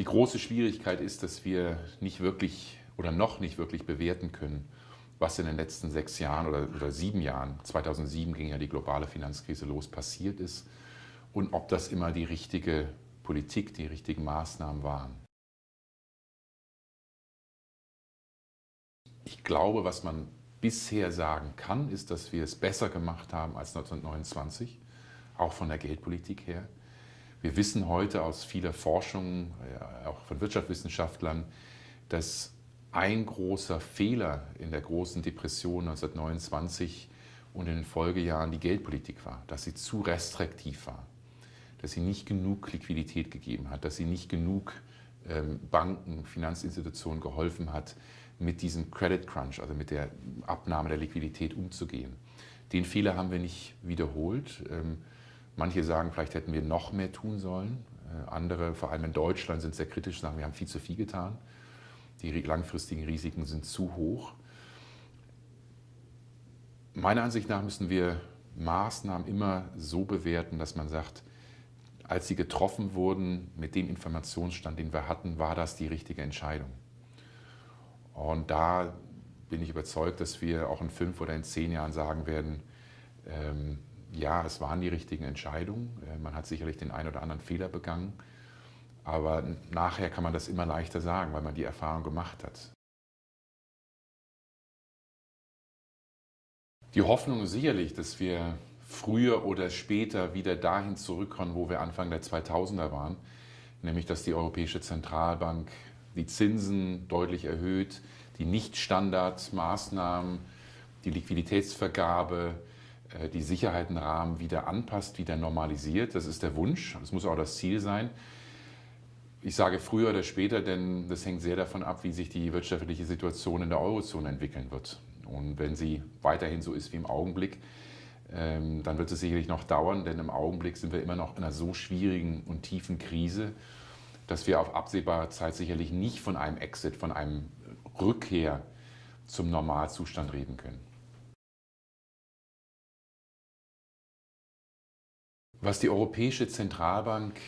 Die große Schwierigkeit ist, dass wir nicht wirklich oder noch nicht wirklich bewerten können, was in den letzten sechs Jahren oder, oder sieben Jahren, 2007 ging ja die globale Finanzkrise los, passiert ist und ob das immer die richtige Politik, die richtigen Maßnahmen waren. Ich glaube, was man bisher sagen kann, ist, dass wir es besser gemacht haben als 1929, auch von der Geldpolitik her. Wir wissen heute aus vieler Forschung, auch von Wirtschaftswissenschaftlern, dass ein großer Fehler in der großen Depression 1929 und in den Folgejahren die Geldpolitik war, dass sie zu restriktiv war, dass sie nicht genug Liquidität gegeben hat, dass sie nicht genug ähm, Banken, Finanzinstitutionen geholfen hat, mit diesem Credit Crunch, also mit der Abnahme der Liquidität umzugehen. Den Fehler haben wir nicht wiederholt. Manche sagen, vielleicht hätten wir noch mehr tun sollen. Äh, andere, vor allem in Deutschland, sind sehr kritisch, sagen, wir haben viel zu viel getan. Die langfristigen Risiken sind zu hoch. Meiner Ansicht nach müssen wir Maßnahmen immer so bewerten, dass man sagt, als sie getroffen wurden, mit dem Informationsstand, den wir hatten, war das die richtige Entscheidung. Und da bin ich überzeugt, dass wir auch in fünf oder in zehn Jahren sagen werden, ähm, ja, es waren die richtigen Entscheidungen. Äh, man hat sicherlich den einen oder anderen Fehler begangen. Aber nachher kann man das immer leichter sagen, weil man die Erfahrung gemacht hat. Die Hoffnung ist sicherlich, dass wir früher oder später wieder dahin zurückkommen, wo wir Anfang der 2000er waren, nämlich dass die Europäische Zentralbank die Zinsen deutlich erhöht, die Nicht-Standardmaßnahmen, die Liquiditätsvergabe, die Sicherheitenrahmen wieder anpasst, wieder normalisiert. Das ist der Wunsch, das muss auch das Ziel sein. Ich sage früher oder später, denn das hängt sehr davon ab, wie sich die wirtschaftliche Situation in der Eurozone entwickeln wird. Und wenn sie weiterhin so ist wie im Augenblick, ähm, dann wird es sicherlich noch dauern, denn im Augenblick sind wir immer noch in einer so schwierigen und tiefen Krise, dass wir auf absehbare Zeit sicherlich nicht von einem Exit, von einem Rückkehr zum Normalzustand reden können. Was die Europäische Zentralbank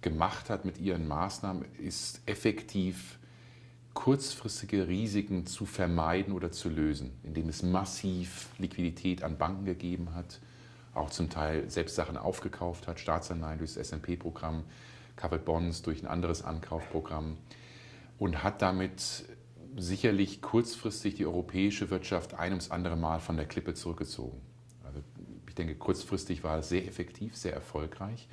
gemacht hat mit ihren Maßnahmen, ist effektiv kurzfristige Risiken zu vermeiden oder zu lösen, indem es massiv Liquidität an Banken gegeben hat, auch zum Teil selbst Sachen aufgekauft hat, Staatsanleihen durch das S&P-Programm, Covered Bonds durch ein anderes Ankaufprogramm und hat damit sicherlich kurzfristig die europäische Wirtschaft ein ums andere Mal von der Klippe zurückgezogen. Ich denke, kurzfristig war es sehr effektiv, sehr erfolgreich.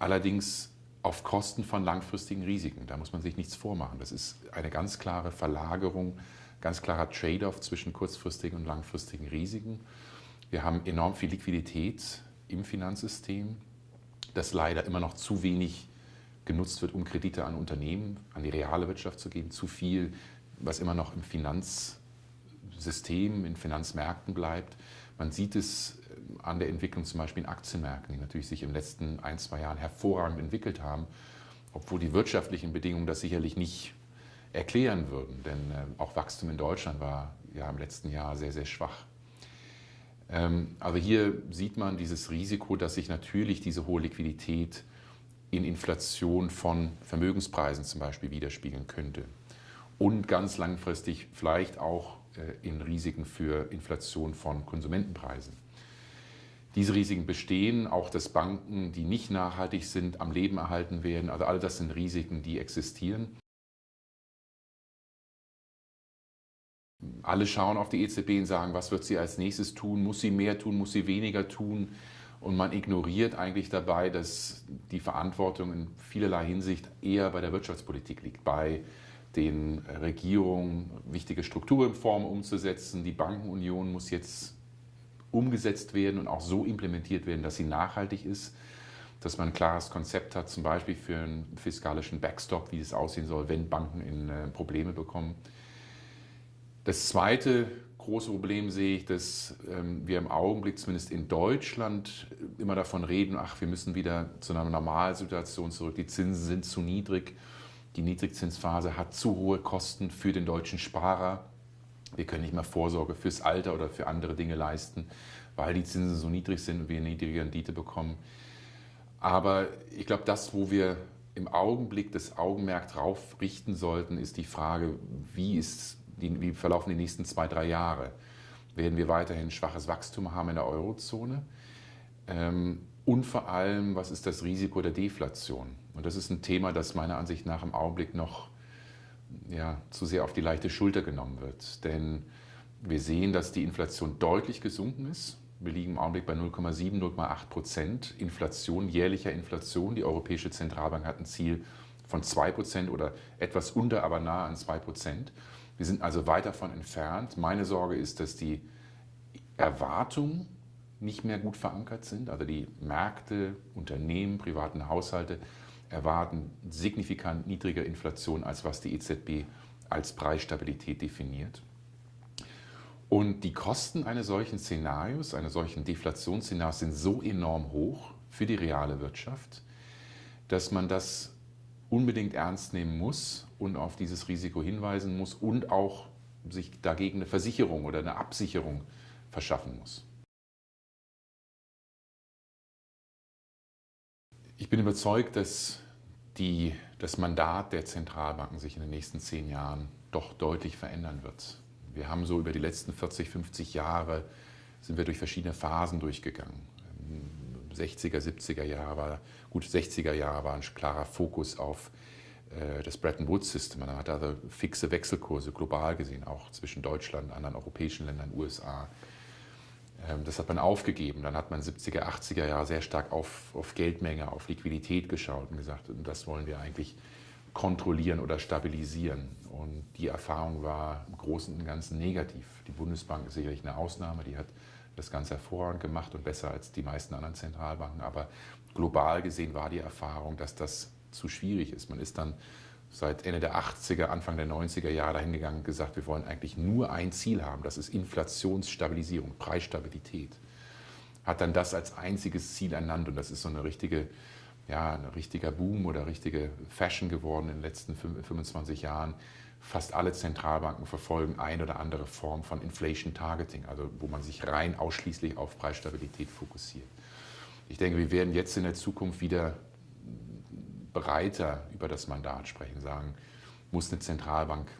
Allerdings auf Kosten von langfristigen Risiken. Da muss man sich nichts vormachen. Das ist eine ganz klare Verlagerung, ganz klarer Trade-off zwischen kurzfristigen und langfristigen Risiken. Wir haben enorm viel Liquidität im Finanzsystem, das leider immer noch zu wenig genutzt wird, um Kredite an Unternehmen, an die reale Wirtschaft zu geben. Zu viel, was immer noch im Finanzsystem, in Finanzmärkten bleibt. Man sieht es an der Entwicklung zum Beispiel in Aktienmärkten, die natürlich sich den letzten ein, zwei Jahren hervorragend entwickelt haben, obwohl die wirtschaftlichen Bedingungen das sicherlich nicht erklären würden. Denn äh, auch Wachstum in Deutschland war ja im letzten Jahr sehr, sehr schwach. Ähm, aber hier sieht man dieses Risiko, dass sich natürlich diese hohe Liquidität in Inflation von Vermögenspreisen zum Beispiel widerspiegeln könnte. Und ganz langfristig vielleicht auch äh, in Risiken für Inflation von Konsumentenpreisen. Diese Risiken bestehen, auch dass Banken, die nicht nachhaltig sind, am Leben erhalten werden. Also all das sind Risiken, die existieren. Alle schauen auf die EZB und sagen, was wird sie als nächstes tun? Muss sie mehr tun? Muss sie weniger tun? Und man ignoriert eigentlich dabei, dass die Verantwortung in vielerlei Hinsicht eher bei der Wirtschaftspolitik liegt, bei den Regierungen wichtige Strukturreformen umzusetzen. Die Bankenunion muss jetzt umgesetzt werden und auch so implementiert werden, dass sie nachhaltig ist, dass man ein klares Konzept hat, zum Beispiel für einen fiskalischen Backstop, wie es aussehen soll, wenn Banken in äh, Probleme bekommen. Das zweite große Problem sehe ich, dass ähm, wir im Augenblick zumindest in Deutschland immer davon reden, ach, wir müssen wieder zu einer Normalsituation zurück, die Zinsen sind zu niedrig, die Niedrigzinsphase hat zu hohe Kosten für den deutschen Sparer. Wir können nicht mehr Vorsorge fürs Alter oder für andere Dinge leisten, weil die Zinsen so niedrig sind und wir eine niedrige Rendite bekommen. Aber ich glaube, das, wo wir im Augenblick das Augenmerk darauf richten sollten, ist die Frage, wie, ist die, wie verlaufen die nächsten zwei, drei Jahre? Werden wir weiterhin schwaches Wachstum haben in der Eurozone? Ähm, und vor allem, was ist das Risiko der Deflation? Und das ist ein Thema, das meiner Ansicht nach im Augenblick noch ja, zu sehr auf die leichte Schulter genommen wird. Denn wir sehen, dass die Inflation deutlich gesunken ist. Wir liegen im Augenblick bei 0,7, 0,8 Prozent Inflation, jährlicher Inflation. Die Europäische Zentralbank hat ein Ziel von 2 Prozent oder etwas unter, aber nah an 2 Prozent. Wir sind also weit davon entfernt. Meine Sorge ist, dass die Erwartungen nicht mehr gut verankert sind. Also die Märkte, Unternehmen, privaten Haushalte erwarten signifikant niedriger Inflation, als was die EZB als Preisstabilität definiert. Und die Kosten eines solchen Szenarios, eines solchen Deflationsszenarios sind so enorm hoch für die reale Wirtschaft, dass man das unbedingt ernst nehmen muss und auf dieses Risiko hinweisen muss und auch sich dagegen eine Versicherung oder eine Absicherung verschaffen muss. Ich bin überzeugt, dass die, das Mandat der Zentralbanken sich in den nächsten zehn Jahren doch deutlich verändern wird. Wir haben so über die letzten 40, 50 Jahre sind wir durch verschiedene Phasen durchgegangen. 60er, 70er Jahre war, gut 60er Jahre war ein klarer Fokus auf äh, das Bretton Woods System. Man hatte also fixe Wechselkurse global gesehen, auch zwischen Deutschland, anderen europäischen Ländern, USA. Ähm, das hat man aufgegeben. Dann hat man 70er, 80er Jahre sehr stark auf, auf Geldmenge, auf Liquidität geschaut und gesagt, das wollen wir eigentlich kontrollieren oder stabilisieren. Und die Erfahrung war im Großen und Ganzen negativ. Die Bundesbank ist sicherlich eine Ausnahme, die hat das Ganze hervorragend gemacht und besser als die meisten anderen Zentralbanken. Aber global gesehen war die Erfahrung, dass das zu schwierig ist. Man ist dann seit Ende der 80er, Anfang der 90er Jahre dahin gegangen und gesagt, wir wollen eigentlich nur ein Ziel haben, das ist Inflationsstabilisierung, Preisstabilität. Hat dann das als einziges Ziel ernannt und das ist so eine richtige, ja, ein richtiger Boom oder richtige Fashion geworden in den letzten 25 Jahren. Fast alle Zentralbanken verfolgen eine oder andere Form von Inflation Targeting, also wo man sich rein ausschließlich auf Preisstabilität fokussiert. Ich denke, wir werden jetzt in der Zukunft wieder breiter über das Mandat sprechen, sagen, muss eine Zentralbank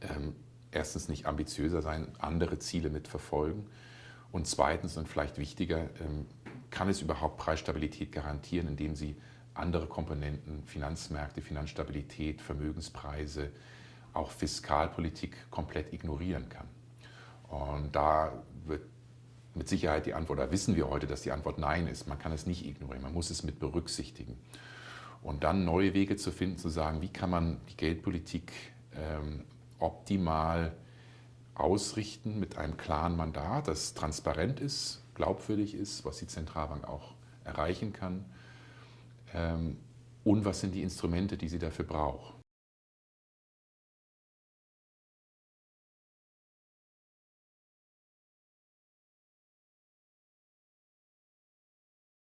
ähm, erstens nicht ambitiöser sein, andere Ziele mitverfolgen und zweitens und vielleicht wichtiger, ähm, kann es überhaupt Preisstabilität garantieren, indem sie andere Komponenten, Finanzmärkte, Finanzstabilität, Vermögenspreise, auch Fiskalpolitik komplett ignorieren kann. Und da wird mit Sicherheit die Antwort, da wissen wir heute, dass die Antwort Nein ist. Man kann es nicht ignorieren, man muss es mit berücksichtigen. Und dann neue Wege zu finden, zu sagen, wie kann man die Geldpolitik ähm, optimal ausrichten mit einem klaren Mandat, das transparent ist, glaubwürdig ist, was die Zentralbank auch erreichen kann. Ähm, und was sind die Instrumente, die sie dafür braucht.